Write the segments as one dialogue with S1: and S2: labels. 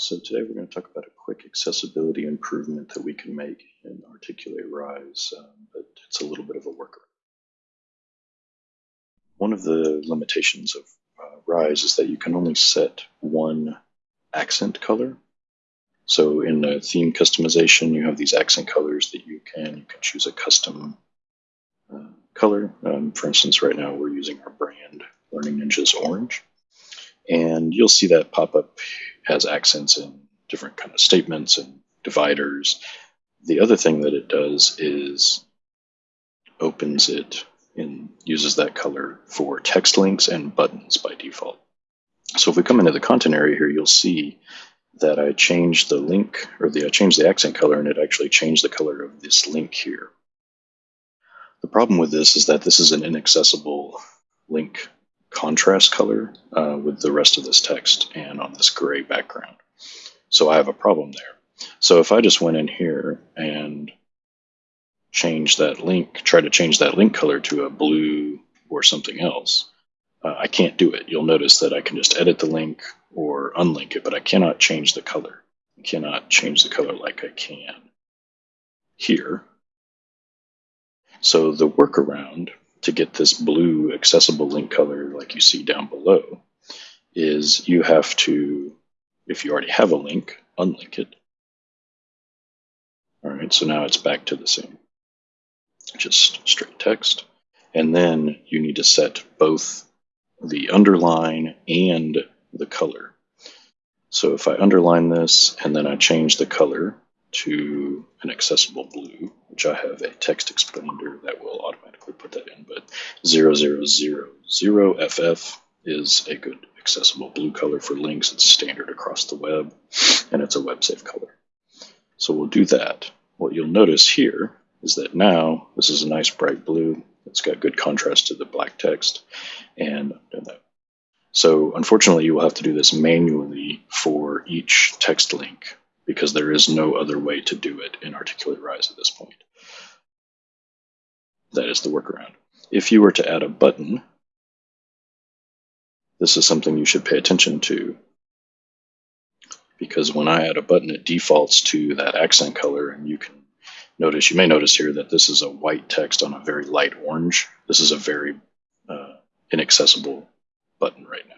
S1: So today we're going to talk about a quick accessibility improvement that we can make in Articulate Rise, um, but it's a little bit of a worker. One of the limitations of uh, Rise is that you can only set one accent color. So in the theme customization, you have these accent colors that you can, you can choose a custom uh, color. Um, for instance, right now we're using our brand Learning Ninjas Orange. And you'll see that pop up as accents in different kind of statements and dividers. The other thing that it does is opens it and uses that color for text links and buttons by default. So if we come into the content area here, you'll see that I changed the link or the I changed the accent color and it actually changed the color of this link here. The problem with this is that this is an inaccessible link contrast color uh, with the rest of this text and on this gray background. So I have a problem there. So if I just went in here and change that link, try to change that link color to a blue or something else, uh, I can't do it. You'll notice that I can just edit the link or unlink it, but I cannot change the color. I cannot change the color like I can here. So the workaround to get this blue accessible link color like you see down below is you have to, if you already have a link, unlink it. All right, so now it's back to the same, just straight text. And then you need to set both the underline and the color. So if I underline this and then I change the color to an accessible blue, which I have a text expander that will automatically put that in, but 0000FF is a good accessible blue color for links. It's standard across the web, and it's a web safe color. So we'll do that. What you'll notice here is that now this is a nice bright blue. It's got good contrast to the black text, and. So unfortunately, you will have to do this manually for each text link because there is no other way to do it in Articulate Rise at this point. That is the workaround. If you were to add a button, this is something you should pay attention to because when I add a button, it defaults to that accent color and you can notice, you may notice here that this is a white text on a very light orange. This is a very uh, inaccessible button right now.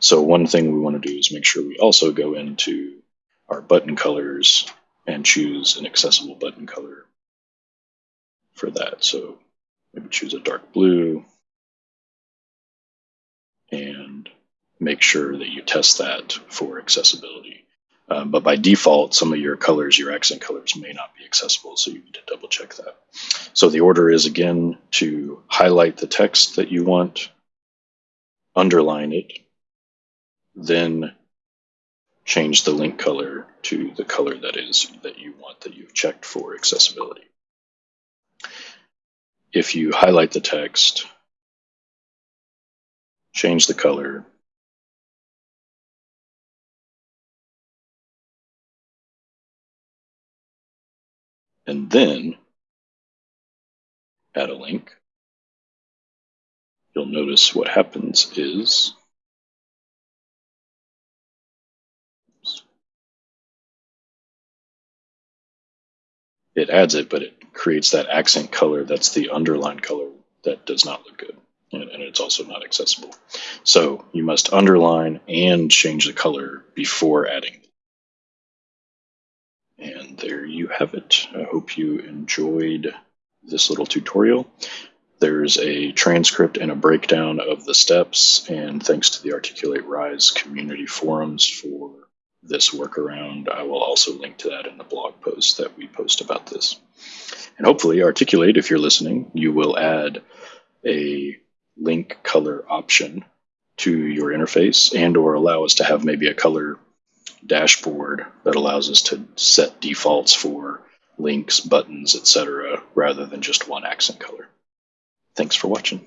S1: So one thing we want to do is make sure we also go into our button colors and choose an accessible button color for that. So maybe choose a dark blue and make sure that you test that for accessibility. Um, but by default, some of your colors, your accent colors may not be accessible, so you need to double check that. So the order is again to highlight the text that you want, underline it, then change the link color to the color that is that you want that you've checked for accessibility. If you highlight the text, change the color, and then add a link, you'll notice what happens is it adds it, but it creates that accent color that's the underline color that does not look good. And, and it's also not accessible. So you must underline and change the color before adding. And there you have it. I hope you enjoyed this little tutorial. There's a transcript and a breakdown of the steps, and thanks to the Articulate Rise community forums for this workaround. I will also link to that in the blog post that we post about this. And hopefully, Articulate, if you're listening, you will add a link color option to your interface and or allow us to have maybe a color dashboard that allows us to set defaults for links, buttons, etc., rather than just one accent color. Thanks for watching.